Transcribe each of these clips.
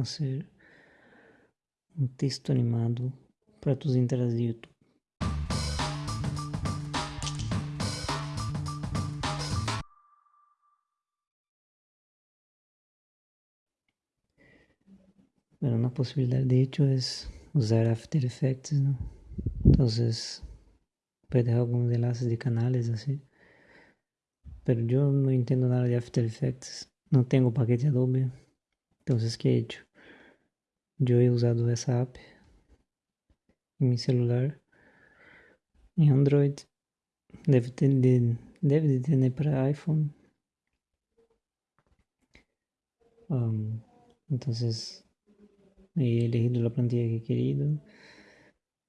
como fazer um texto animado para tus entradas de YouTube. Bueno, una posibilidad de hecho es usar After Effects, ¿no? Entonces, puede dejar algunos enlaces de canales así. Pero yo no entiendo nada de After Effects, no tengo paquete Adobe. Entonces, ¿qué he hecho? He usado esa app en mi celular, en Android, tener, debe de tener para iPhone. Um, entonces, he elegido la plantilla que he querido,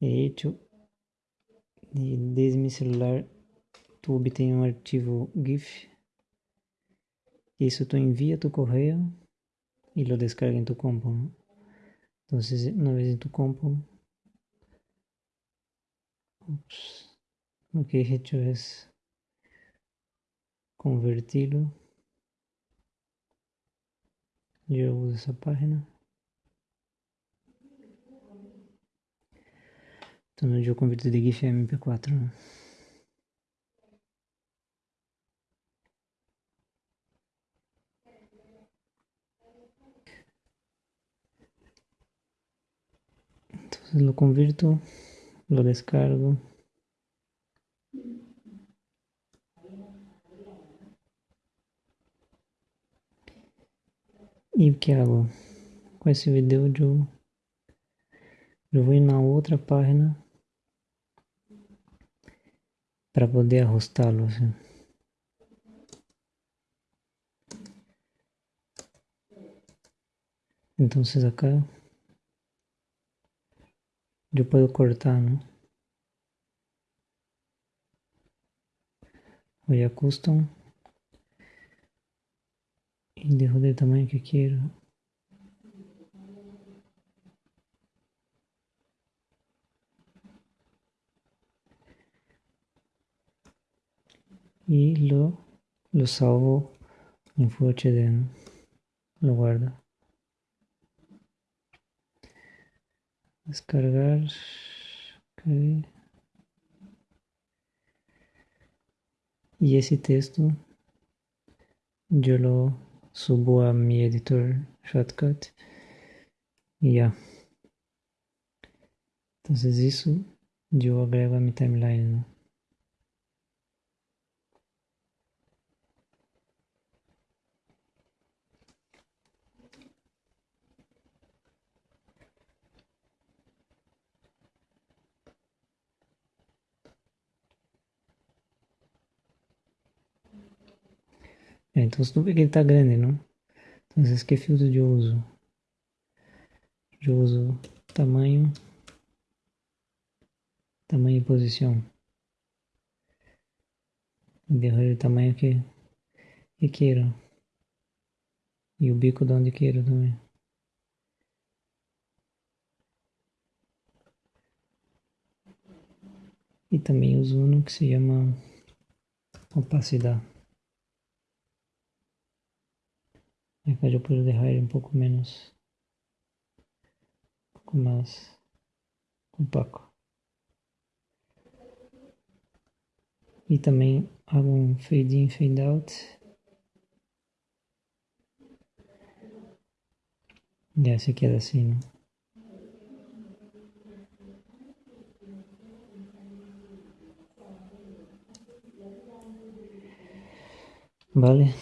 he hecho, y desde mi celular tu obtém um arquivo GIF, isso tu envia tu correio y lo descarga en tu compu. Entonces, una vez en tu compu, ups, lo que he hecho es convertirlo. Yo uso esa página. Entonces yo converto de GIF a MP4. ¿no? Lo convierto, lo descargo. E o que hago? Com esse vídeo eu, eu vou na outra página para poder ajustá-lo. Assim. Então, acá yo puedo cortar, ¿no? Voy a custom y dejo del tamaño que quiero. Y lo, lo salvo en Full HD, ¿no? Lo guardo. Descargar okay. y ese texto yo lo subo a mi editor shortcut y ya entonces eso yo agrego a mi timeline ¿no? É, então você não vê que ele está grande, não? Então esse que filtro de uso. De uso tamanho. Tamanho e posição. Derrame o tamanho que, que queira. E o bico de onde queira também. E também uso um que se chama opacidade. Acá yo puedo dejar un poco menos, un poco más compacto. Y también hago un fade in, fade out. Ya se queda así, ¿no? Vale.